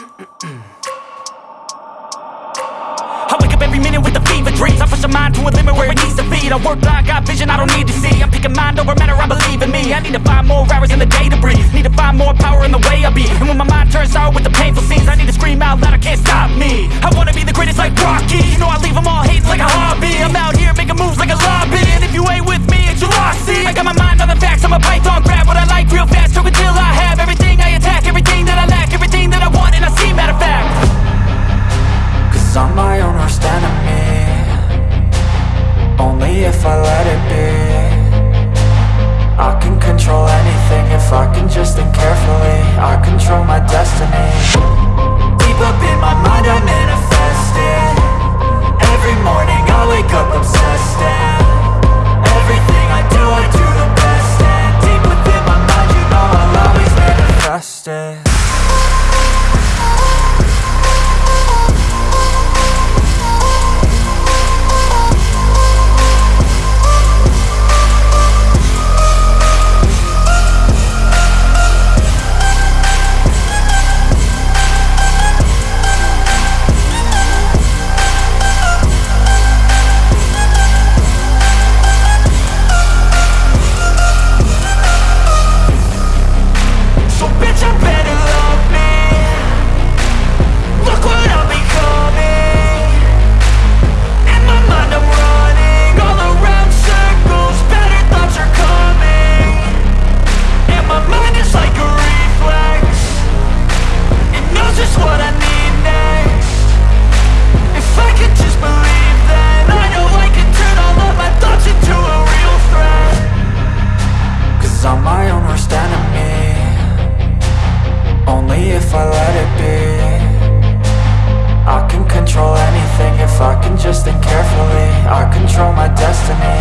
I wake up every minute with a fever dreams. I push my mind to a limit where it needs to be. I work blind, got vision I don't need to see. I'm picking mind over matter, I believe in me. I need to find more hours in the day to breathe. Need to find more power in the way I be. And when my mind turns sour with I'm my own worst enemy Only if I let it be. I can control anything if I can just think carefully. I if I let it be. I can control anything if I can just think carefully. I control my destiny.